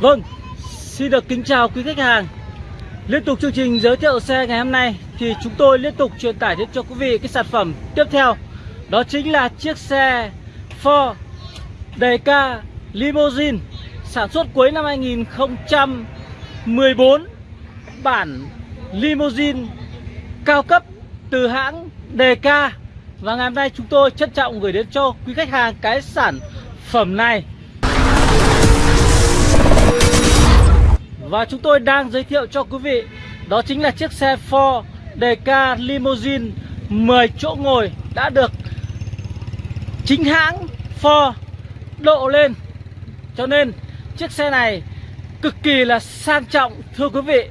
Vâng, xin được kính chào quý khách hàng. Liên tục chương trình giới thiệu xe ngày hôm nay Thì chúng tôi liên tục truyền tải đến cho quý vị cái sản phẩm tiếp theo. Đó chính là chiếc xe Ford DK Limousine Sản xuất cuối năm 2014 Bản limousine cao cấp từ hãng DK Và ngày hôm nay chúng tôi trân trọng gửi đến cho quý khách hàng cái sản phẩm này. Và chúng tôi đang giới thiệu cho quý vị, Đó chính là chiếc xe Ford DK Limousine 10 chỗ ngồi đã được chính hãng Ford độ lên. Cho nên, chiếc xe này cực kỳ là sang trọng, thưa quý vị.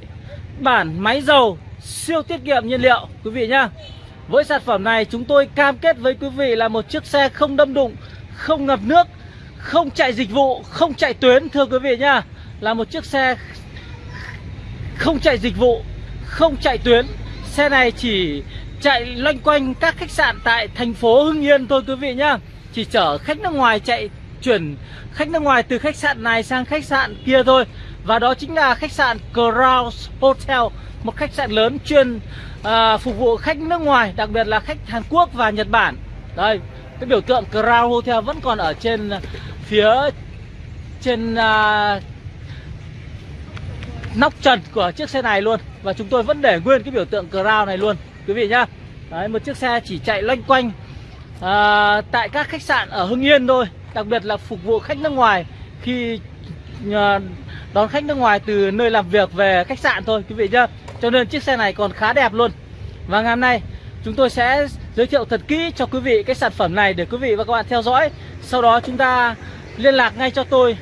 Bản máy dầu, siêu tiết kiệm nhiên liệu, quý vị nhá. Với sản phẩm này, chúng tôi cam kết với quý vị là một chiếc xe không đâm đụng, Không ngập nước, Không chạy dịch vụ, Không chạy tuyến, thưa quý vị nhá. Là một chiếc xe không chạy dịch vụ Không chạy tuyến. Xe này chỉ chạy loanh quanh các khách sạn tại thành phố Hưng Yên thôi quý vị nhá. Chỉ chở khách nước ngoài chạy chuyển khách nước ngoài từ khách sạn này sang khách sạn kia thôi. Và đó chính là khách sạn Crown Hotel Một khách sạn lớn chuyên à, phục vụ khách nước ngoài Đặc biệt là khách Hàn Quốc và Nhật Bản. Đây, cái biểu tượng Crown Hotel vẫn còn ở trên phía trên à, nóc trần của chiếc xe này luôn. Và chúng tôi vẫn để nguyên cái biểu tượng Crown này luôn Quý vị nhá. Đấy, một chiếc xe chỉ chạy loanh quanh à, Tại các khách sạn ở Hưng Yên thôi Đặc biệt là phục vụ khách nước ngoài. Khi à, đón khách nước ngoài từ nơi làm việc về khách sạn thôi Quý vị nhá. Cho nên chiếc xe này còn khá đẹp luôn. Và ngày hôm nay chúng tôi sẽ giới thiệu thật kỹ cho quý vị cái sản phẩm này Để quý vị và các bạn theo dõi. Sau đó chúng ta liên lạc ngay cho tôi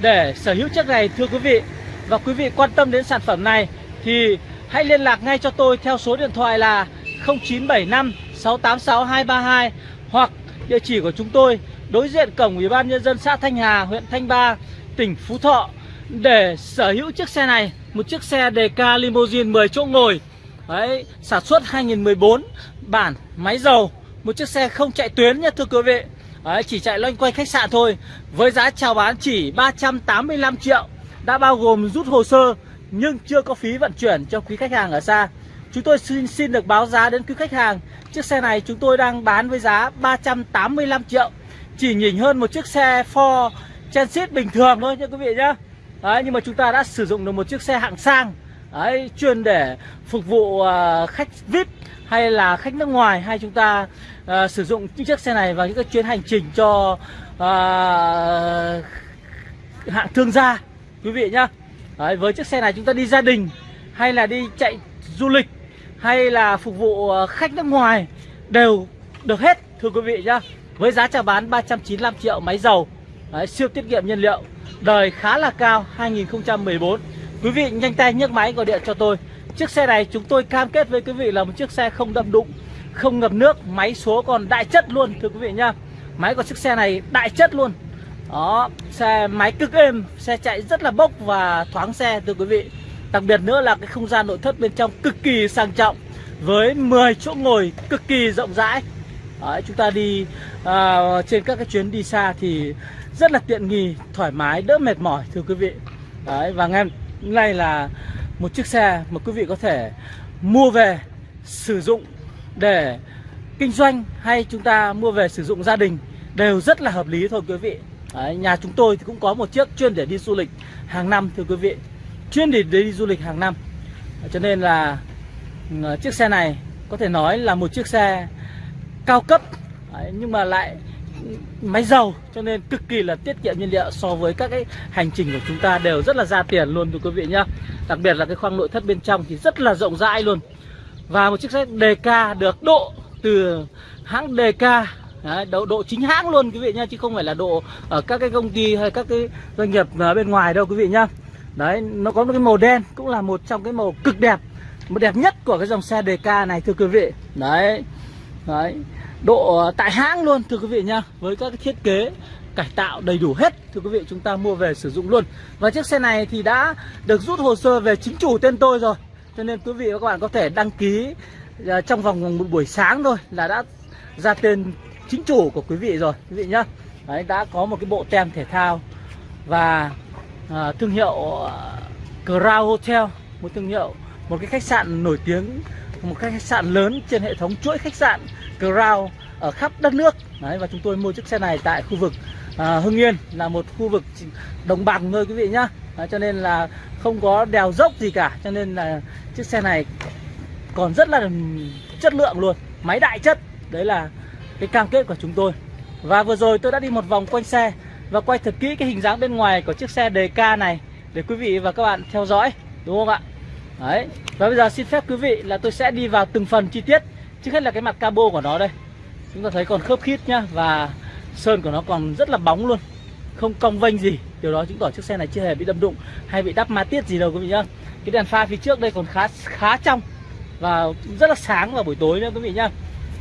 Để sở hữu chiếc này thưa quý vị và quý vị quan tâm đến sản phẩm này thì hãy liên lạc ngay cho tôi theo số điện thoại là 0975 686 232 hoặc địa chỉ của chúng tôi đối diện cổng Ủy ban nhân dân xã Thanh Hà, huyện Thanh Ba, tỉnh Phú Thọ để sở hữu chiếc xe này, một chiếc xe DK Limousine 10 chỗ ngồi. Đấy, sản xuất 2014, bản máy dầu, một chiếc xe không chạy tuyến nhé thưa quý vị. Đấy, chỉ chạy loanh quanh khách sạn thôi với giá chào bán chỉ 385 triệu đã bao gồm rút hồ sơ nhưng chưa có phí vận chuyển cho quý khách hàng ở xa. Chúng tôi xin xin được báo giá đến quý khách hàng. Chiếc xe này chúng tôi đang bán với giá 385 triệu. Chỉ nhỉnh hơn một chiếc xe Ford Transit bình thường thôi nha quý vị nhé. Đấy, nhưng mà chúng ta đã sử dụng được một chiếc xe hạng sang Đấy, chuyên để phục vụ uh, khách VIP hay là khách nước ngoài hay chúng ta uh, sử dụng những chiếc xe này vào những cái chuyến hành trình cho uh, hạng thương gia quý vị nhá. Đấy, với chiếc xe này chúng ta đi gia đình hay là đi chạy du lịch hay là phục vụ ờ, khách nước ngoài đều được hết thưa quý vị nhá. Với giá chào bán 395 triệu máy dầu. Đấy, siêu tiết kiệm nhiên liệu. Đời khá là cao 2014 quý vị nhanh tay nhấc máy gọi điện cho tôi. Chiếc xe này chúng tôi cam kết với quý vị là một chiếc xe không đâm đụng không ngập nước máy số còn đại chất luôn thưa quý vị nhá. Máy của chiếc xe này đại chất luôn đó xe máy cực êm xe chạy rất là bốc và thoáng xe thưa quý vị. Đặc biệt nữa là cái không gian nội thất bên trong cực kỳ sang trọng với 10 chỗ ngồi cực kỳ rộng rãi. Đấy, chúng ta đi à, trên các cái chuyến đi xa thì rất là tiện nghi thoải mái đỡ mệt mỏi thưa quý vị. Đấy, và ngày nay là một chiếc xe mà quý vị có thể mua về sử dụng để kinh doanh hay chúng ta mua về sử dụng gia đình đều rất là hợp lý thôi quý vị. Đấy, nhà chúng tôi thì cũng có một chiếc chuyên để đi du lịch hàng năm thưa quý vị. Chuyên để đi du lịch hàng năm. Cho nên là ờ, chiếc xe này có thể nói là một chiếc xe cao cấp. Đấy, nhưng mà lại ừ, máy dầu cho nên cực kỳ là tiết kiệm nhiên liệu so với các cái hành trình của chúng ta đều rất là ra tiền luôn thưa quý vị nhá. Đặc biệt là cái khoang nội thất bên trong thì rất là rộng rãi luôn. Và một chiếc xe DK được độ từ hãng DK Đấy, độ, độ chính hãng luôn quý vị nhá chứ không phải là độ ở các cái công ty hay các cái doanh nghiệp à, bên ngoài đâu quý vị nhá. Đấy nó có một cái màu đen cũng là một trong cái màu cực đẹp một đẹp nhất của cái dòng xe DK này thưa quý vị. Đấy đấy độ tại hãng luôn thưa quý vị nhá với các cái thiết kế cải tạo đầy đủ hết thưa quý vị chúng ta mua về sử dụng luôn. Và chiếc xe này thì đã được rút hồ sơ về chính chủ tên tôi rồi cho nên quý vị và các bạn có thể đăng ký à, trong vòng một buổi sáng thôi là đã ra tên chính chủ của quý vị rồi quý vị nhá. Đấy, đã có một cái bộ tem thể thao và à, thương hiệu à, Crown Hotel một thương hiệu một cái khách sạn nổi tiếng một cái khách sạn lớn trên hệ thống chuỗi khách sạn Crown ở khắp đất nước. Đấy, và chúng tôi mua chiếc xe này tại khu vực à, Hưng Yên là một khu vực đồng bằng thôi quý vị nhá. Đấy, cho nên là không có đèo dốc gì cả cho nên là chiếc xe này còn rất là chất lượng luôn máy đại chất. Đấy là cái cam kết của chúng tôi. Và vừa rồi tôi đã đi một vòng quanh xe và quay thật kỹ cái hình dáng bên ngoài của chiếc xe đề ca này để quý vị và các bạn theo dõi, đúng không ạ? Đấy. Và bây giờ xin phép quý vị là tôi sẽ đi vào từng phần chi tiết. Trước hết là cái mặt cabo của nó đây. Chúng ta thấy còn khớp khít nhá, và sơn của nó còn rất là bóng luôn. Không cong vênh gì. Điều đó chứng tỏ chiếc xe này chưa hề bị đâm đụng hay bị đắp ma tiết gì đâu, quý vị nhá. Cái đèn pha phía trước đây còn khá khá trong và rất là sáng vào buổi tối nữa, quý vị nhá.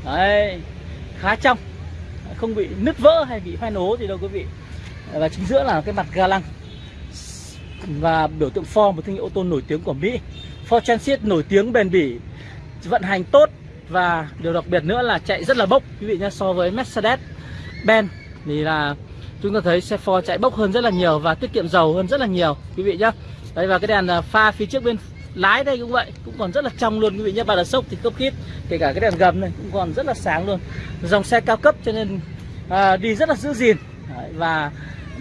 Đấy khá trong. Không bị nứt vỡ hay bị hoen ố gì đâu quý vị. Và chính giữa là cái mặt ga lăng. Và biểu tượng Ford, một thương hiệu ô tô nổi tiếng của Mỹ. Ford Transit nổi tiếng bền bỉ, vận hành tốt. Và điều đặc biệt nữa là chạy rất là bốc. Quý vị nhé so với Mercedes Benz thì là chúng ta thấy xe Ford chạy bốc hơn rất là nhiều và tiết kiệm dầu hơn rất là nhiều. Quý vị nhé đây và cái đèn à, pha phía trước bên lái đây cũng vậy cũng còn rất là trong luôn. Quý vị nhé ba đợt sốc thì cấp kít kể cả cái đèn gầm này cũng còn rất là sáng luôn. Dòng xe cao cấp cho nên à, đi rất là giữ gìn. Đấy, và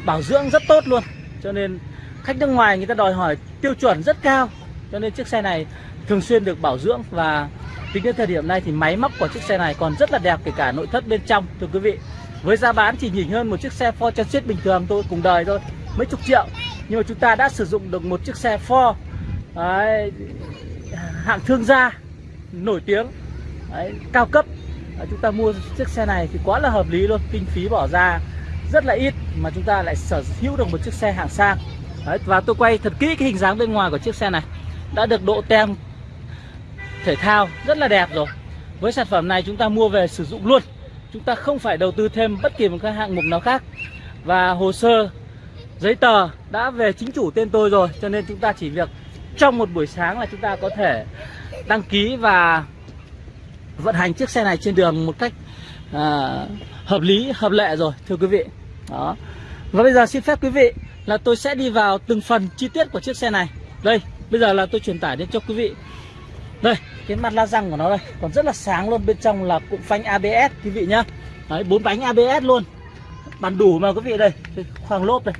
bảo dưỡng rất tốt luôn. Cho nên khách nước ngoài người ta đòi hỏi tiêu chuẩn rất cao. Cho nên chiếc xe này thường xuyên được bảo dưỡng và tính đến thời điểm này thì máy móc của chiếc xe này còn rất là đẹp kể cả nội thất bên trong. Thưa quý vị với giá bán chỉ nhỉnh hơn một chiếc xe Ford Transit bình thường thôi cùng đời thôi mấy chục triệu. Nhưng mà chúng ta đã sử dụng được một chiếc xe Ford đấy, hạng thương gia nổi tiếng. Đấy, cao cấp. Đấy, chúng ta mua chiếc xe này thì quá là hợp lý luôn. Kinh phí bỏ ra rất là ít mà chúng ta lại sở hữu được một chiếc xe hạng sang. Đấy, và tôi quay thật kỹ cái hình dáng bên ngoài của chiếc xe này. Đã được độ tem thể thao rất là đẹp rồi. Với sản phẩm này chúng ta mua về sử dụng luôn. Chúng ta không phải đầu tư thêm bất kỳ một cái hạng mục nào khác. Và hồ sơ giấy tờ đã về chính chủ tên tôi rồi cho nên chúng ta chỉ việc trong một buổi sáng là chúng ta có thể đăng ký và vận hành chiếc xe này trên đường một cách à, hợp lý hợp lệ rồi thưa quý vị. Đó. Và bây giờ xin phép quý vị là tôi sẽ đi vào từng phần chi tiết của chiếc xe này. Đây bây giờ là tôi truyền tải đến cho quý vị. Đây cái mặt la răng của nó đây còn rất là sáng luôn bên trong là cụm phanh ABS quý vị nhá. Đấy bốn bánh ABS luôn. Bàn đủ mà quý vị đây khoang lốp đây.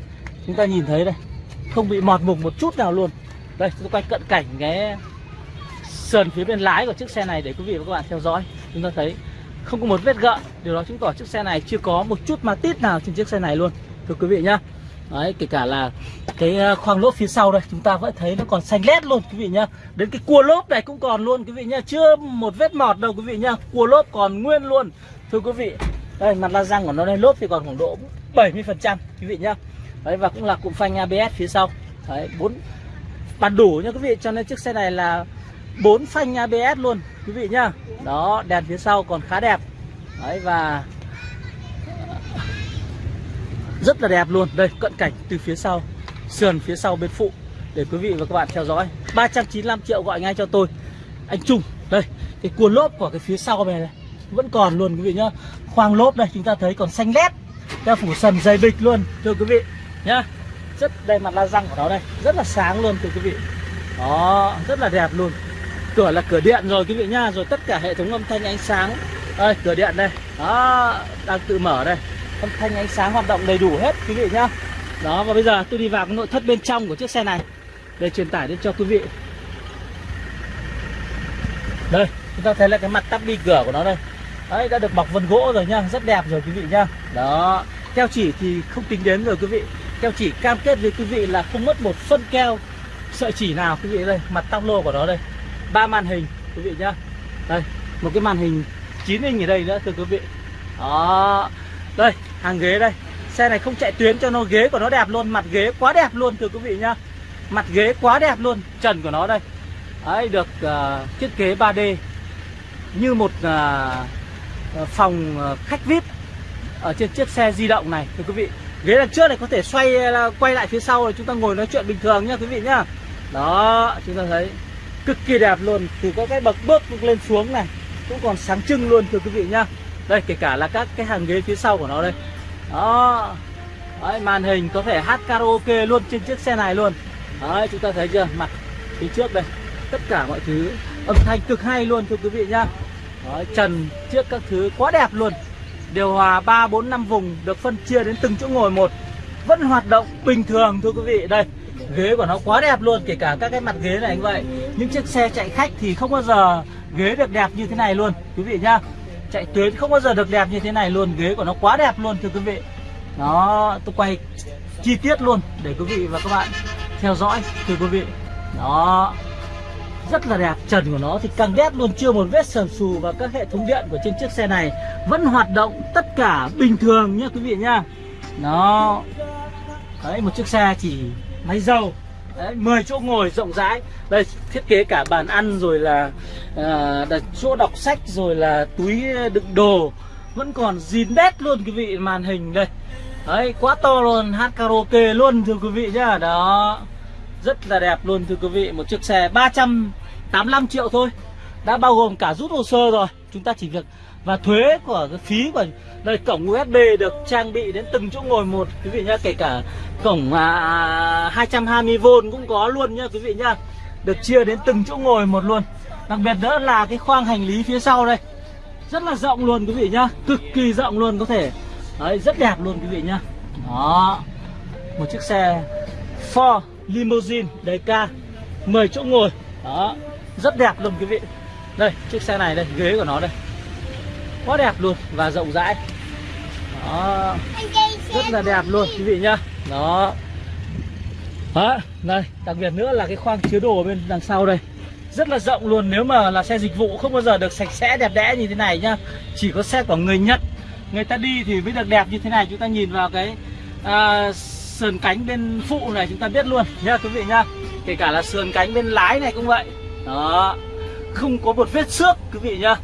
Chúng ta nhìn thấy đây không bị mọt mục một chút nào luôn đây chúng tôi quay cận cảnh cái sườn phía bên lái của chiếc xe này để quý vị và các bạn theo dõi. Chúng ta thấy không có một vết gợn. Điều đó chứng tỏ chiếc xe này chưa có một chút ma tít nào trên chiếc xe này luôn thưa quý vị nhá. Đấy, kể cả là cái ờ, khoang lốp phía sau đây chúng ta vẫn thấy nó còn xanh lét luôn quý vị nhá. Đến cái cua lốp này cũng còn luôn quý vị nhá. Chưa một vết mọt đâu quý vị nhá. Cua lốp còn nguyên luôn thưa quý vị. Đây mặt la răng của nó đây lốp thì còn khoảng độ 70 phần trăm quý vị nhá. Đấy và cũng là cụm phanh ABS phía sau. Đấy bốn bàn đủ nha quý vị cho nên chiếc xe này là bốn phanh ABS luôn quý vị nhá. Đó đèn phía sau còn khá đẹp. Đấy và rất là đẹp luôn. Đây cận cảnh từ phía sau sườn phía sau bên phụ để quý vị và các bạn theo dõi. 395 triệu gọi ngay cho tôi. Anh Trung đây cái cuốn lốp của cái phía sau này, này vẫn còn luôn quý vị nhá. Khoang lốp đây chúng ta thấy còn xanh lét theo phủ sần dày bịch luôn thưa quý vị nhá rất đây mặt la răng của nó đây. Rất là sáng luôn thưa quý vị. Đó, rất là đẹp luôn. Cửa là cửa điện rồi quý vị nhá rồi tất cả hệ thống âm thanh ánh sáng. Đây, cửa điện đây. Đó, đang tự mở đây. Âm thanh ánh sáng hoạt động đầy đủ hết quý vị nhá. Đó, và bây giờ tôi đi vào cái nội thất bên trong của chiếc xe này để truyền tải đến cho quý vị. Đây, chúng ta thấy là cái mặt tắp đi cửa của nó đây. Đấy, đã được bọc vân gỗ rồi nhá. Rất đẹp rồi quý vị nhá. Đó keo chỉ thì không tính đến rồi quý vị keo chỉ cam kết với quý vị là không mất một phân keo sợi chỉ nào quý vị đây mặt tóc lô của nó đây. Ba màn hình quý vị nhá. Đây một cái màn hình 9 inch ở đây nữa thưa quý vị. Đó. Đây hàng ghế đây. Xe này không chạy tuyến cho nó ghế của nó đẹp luôn mặt ghế quá đẹp luôn thưa quý vị nhá. Mặt ghế quá đẹp luôn trần của nó đây. Đấy được uh, thiết kế 3D như một uh, phòng khách vip ở trên chiếc xe di động này thưa quý vị ghế đằng trước này có thể xoay à, quay lại phía sau rồi chúng ta ngồi nói chuyện bình thường nhá quý vị nhá. Đó chúng ta thấy cực kỳ đẹp luôn. Từ các cái bậc bước lên xuống này cũng còn sáng trưng luôn thưa quý vị nhá. Đây kể cả là các cái hàng ghế phía sau của nó đây. Đó. Đấy, màn hình có thể hát karaoke luôn trên chiếc xe này luôn. Đấy, chúng ta thấy chưa? Mặt phía trước đây tất cả mọi thứ âm thanh cực hay luôn thưa quý vị nhá. Đấy, trần trước các thứ quá đẹp luôn điều hòa 3, 4, 5 vùng được phân chia đến từng chỗ ngồi một. Vẫn hoạt động bình thường thưa quý vị. Đây ghế của nó quá đẹp luôn kể cả các cái mặt ghế này như vậy. Những chiếc xe chạy khách thì không bao giờ ghế được đẹp như thế này luôn quý vị nhá. Chạy tuyến không bao giờ được đẹp như thế này luôn ghế của nó quá đẹp luôn thưa quý vị. Đó tôi quay chi tiết luôn để quý vị và các bạn theo dõi thưa quý vị. Đó rất là đẹp. Trần của nó thì càng đét luôn chưa một vết sờn xù và các hệ thống điện của trên chiếc xe này vẫn hoạt động tất cả bình thường nhá quý vị nhá nó đấy một chiếc xe chỉ máy dầu đấy, 10 chỗ ngồi rộng rãi. Đây thiết kế cả bàn ăn rồi là à, đặt chỗ đọc sách rồi là túi đựng đồ. Vẫn còn zin đét luôn quý vị màn hình đây. Đấy quá to luôn hát karaoke luôn thưa quý vị nhá. Đó rất là đẹp luôn thưa quý vị. Một chiếc xe 385 triệu thôi. Đã bao gồm cả rút hồ sơ rồi. Chúng ta chỉ việc và thuế của cái phí của đây cổng USB được trang bị đến từng chỗ ngồi một quý vị nhá. Kể cả cổng à, 220V cũng có luôn nhá quý vị nhá. Được chia đến từng chỗ ngồi một luôn. Đặc biệt nữa là cái khoang hành lý phía sau đây. Rất là rộng luôn quý vị nhá. Cực kỳ rộng luôn có thể. Đấy rất đẹp luôn quý vị nhá. Đó. Một chiếc xe Ford limousine đầy ca 10 chỗ ngồi. Đó rất đẹp luôn quý vị. Đây chiếc xe này đây ghế của nó đây. Quá đẹp luôn và rộng rãi. Đó rất là đẹp luôn quý vị nhá. Đó. Đó đây đặc biệt nữa là cái khoang chứa đồ bên đằng sau đây. Rất là rộng luôn nếu mà là xe dịch vụ không bao giờ được sạch sẽ đẹp đẽ như thế này nhá. Chỉ có xe của người nhật người ta đi thì mới được đẹp như thế này. Chúng ta nhìn vào cái à, sườn cánh bên phụ này chúng ta biết luôn nhá quý vị nhá. Kể cả là sườn cánh bên lái này cũng vậy. Đó. Không có một vết xước, quý vị nhá.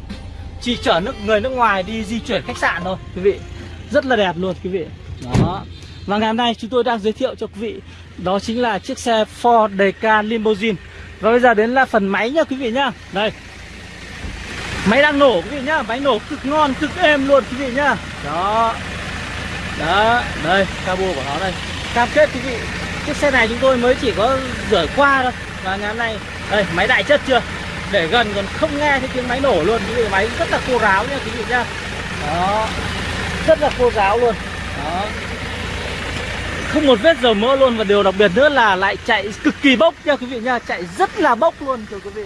Chỉ chở nước, người nước ngoài đi di chuyển khách sạn thôi, quý vị. Rất là đẹp luôn, quý vị. Đó. Và ngày hôm nay chúng tôi đang giới thiệu cho quý vị, đó chính là chiếc xe Ford Deca Limousine. Và bây giờ đến là phần máy nha quý vị nhá. Đây. Máy đang nổ, quý vị nhá. Máy nổ cực ngon, cực êm luôn, quý vị nhá. Đó. Đó, đây, cabo của nó đây cam kết quý vị chiếc xe này chúng tôi mới chỉ có rửa qua thôi. Và ngày hôm nay, đây, máy đại chất chưa? Để gần còn không nghe thấy tiếng máy nổ luôn. Quý vị máy rất là khô ráo nha, quý vị nhá. Đó. Rất là khô ráo luôn. Đó. Không một vết dầu mỡ luôn. Và điều đặc biệt nữa là lại chạy cực kỳ bốc nha, quý vị nha chạy rất là bốc luôn, thưa quý vị.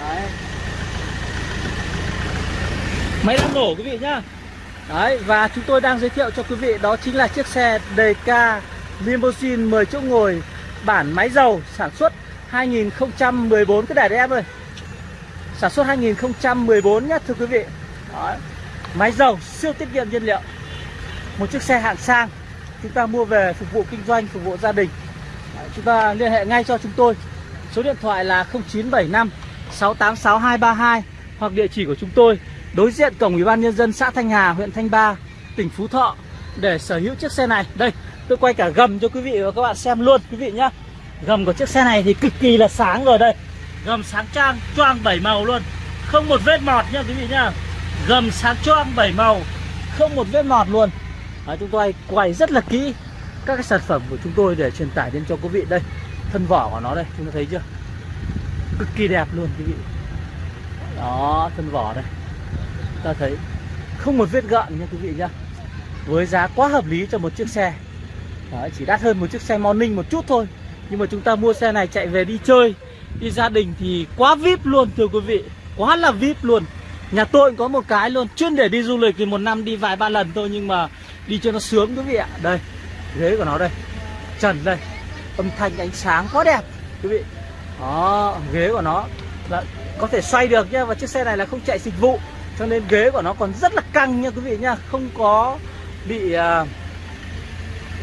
Đấy. Máy đang nổ, quý vị nhá. Đấy, và chúng tôi đang giới thiệu cho quý vị đó chính là chiếc xe DK limousine 10 chỗ ngồi bản máy dầu sản xuất 2014 cái đài đấy em ơi sản xuất 2014 nhá thưa quý vị. Đó. máy dầu siêu tiết kiệm nhiên liệu. Một chiếc xe hạng sang chúng ta mua về phục vụ kinh doanh phục vụ gia đình. Đấy, chúng ta liên hệ ngay cho chúng tôi. Số điện thoại là 0975 686232 hoặc địa chỉ của chúng tôi đối diện cổng ủy ban nhân dân xã Thanh Hà huyện Thanh Ba tỉnh Phú Thọ để sở hữu chiếc xe này. Đây tôi quay cả gầm cho quý vị và các bạn xem luôn quý vị nhá. Gầm của chiếc xe này thì cực kỳ là sáng rồi đây. Gầm sáng trang choang bảy màu luôn. Không một vết mọt nha quý vị nhá. Gầm sáng choang bảy màu không một vết mọt luôn. À, chúng tôi quay rất là kỹ các cái sản phẩm của chúng tôi để truyền tải đến cho quý vị đây. Thân vỏ của nó đây chúng ta thấy chưa? Cực kỳ đẹp luôn quý vị. Đó thân vỏ đây. Ta thấy không một vết gợn nha quý vị nhá. Với giá quá hợp lý cho một chiếc xe. Đấy, chỉ đắt hơn một chiếc xe morning một chút thôi. Nhưng mà chúng ta mua xe này chạy về đi chơi đi gia đình thì quá vip luôn thưa quý vị. Quá là vip luôn. Nhà tôi cũng có một cái luôn chuyên để đi du lịch thì một năm đi vài ba lần thôi nhưng mà đi cho nó sướng quý vị ạ. Đây ghế của nó đây. Trần đây. Âm thanh ánh sáng quá đẹp quý vị. Đó ghế của nó. Là có thể xoay được nhá và chiếc xe này là không chạy dịch vụ cho nên ghế của nó còn rất là căng nha quý vị nhá không có bị uh,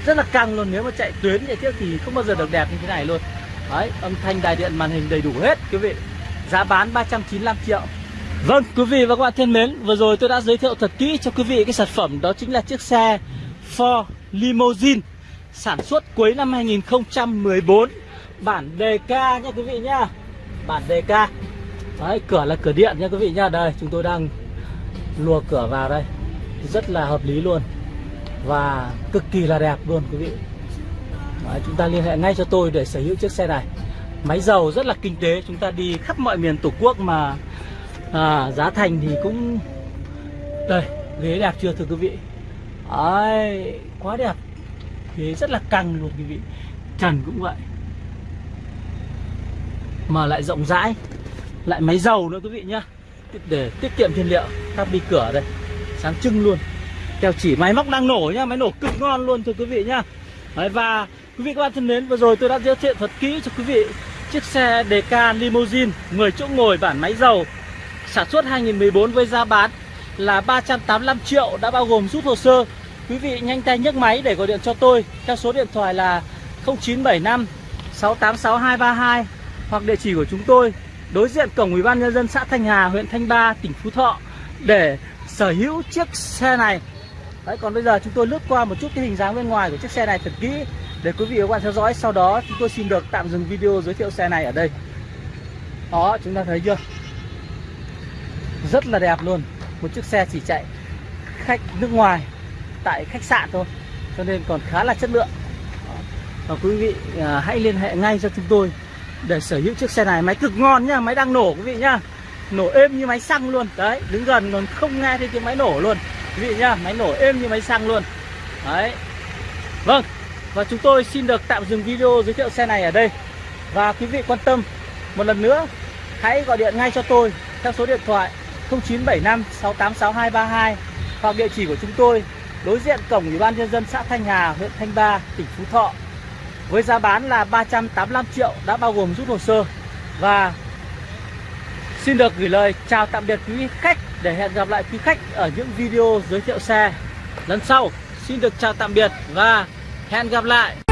rất là căng luôn nếu mà chạy tuyến chạy tiếp thì không bao giờ được đẹp như thế này luôn đấy âm thanh đài điện màn hình đầy đủ hết quý vị giá bán 395 triệu Vâng, quý vị và các bạn thân mến, vừa rồi tôi đã giới thiệu thật kỹ cho quý vị cái sản phẩm đó chính là chiếc xe Ford Limousine sản xuất cuối năm 2014 bản DK nha quý vị nhá. Bản DK. Đấy, cửa là cửa điện nha quý vị nhá. Đây, chúng tôi đang lùa cửa vào đây. Rất là hợp lý luôn và cực kỳ là đẹp luôn quý vị. Đấy, chúng ta liên hệ ngay cho tôi để sở hữu chiếc xe này. Máy dầu rất là kinh tế chúng ta đi khắp mọi miền tổ quốc mà à, giá thành thì cũng đây ghế đẹp chưa thưa quý vị? Đấy, quá đẹp. Ghế rất là căng luôn quý vị. Trần cũng vậy. Mà lại rộng rãi. Lại máy dầu nữa quý vị nhá. Để tiết kiệm nhiên liệu các bi cửa đây. Sáng trưng luôn theo chỉ máy móc đang nổ nhá máy nổ cực ngon luôn thưa quý vị nhá. Đấy, và quý vị các bạn thân mến vừa rồi tôi đã giới thiệu thật kỹ cho quý vị chiếc xe DK Limousine 10 chỗ ngồi bản máy dầu sản xuất 2014 với giá bán là 385 triệu đã bao gồm rút hồ sơ. Quý vị nhanh tay nhấc máy để gọi điện cho tôi theo số điện thoại là 0975 686232 hoặc địa chỉ của chúng tôi đối diện cổng ủy ban nhân dân xã Thanh Hà huyện Thanh Ba tỉnh Phú Thọ để sở hữu chiếc xe này. Đấy, còn bây giờ chúng tôi lướt qua một chút cái hình dáng bên ngoài của chiếc xe này thật kỹ để quý vị và các bạn theo dõi. Sau đó chúng tôi xin được tạm dừng video giới thiệu xe này ở đây. Đó chúng ta thấy chưa? Rất là đẹp luôn. Một chiếc xe chỉ chạy khách nước ngoài tại khách sạn thôi. Cho nên còn khá là chất lượng. Và quý vị à, hãy liên hệ ngay cho chúng tôi để sở hữu chiếc xe này. Máy cực ngon nhá máy đang nổ quý vị nhá. Nổ êm như máy xăng luôn. Đấy đứng gần còn không nghe thấy tiếng máy nổ luôn quý vị nhá, máy nổ êm như máy xăng luôn. Đấy. Vâng và chúng tôi xin được tạm dừng video giới thiệu xe này ở đây. Và quý vị quan tâm, một lần nữa, hãy gọi điện ngay cho tôi theo số điện thoại 0975 686232 hoặc địa chỉ của chúng tôi đối diện cổng ủy ban nhân dân xã Thanh Hà, huyện Thanh Ba, tỉnh Phú Thọ. Với giá bán là 385 triệu đã bao gồm rút hồ sơ. Và xin được gửi lời chào tạm biệt quý khách để hẹn gặp lại quý khách ở những video giới thiệu xe. Lần sau, xin được chào tạm biệt và hẹn gặp lại.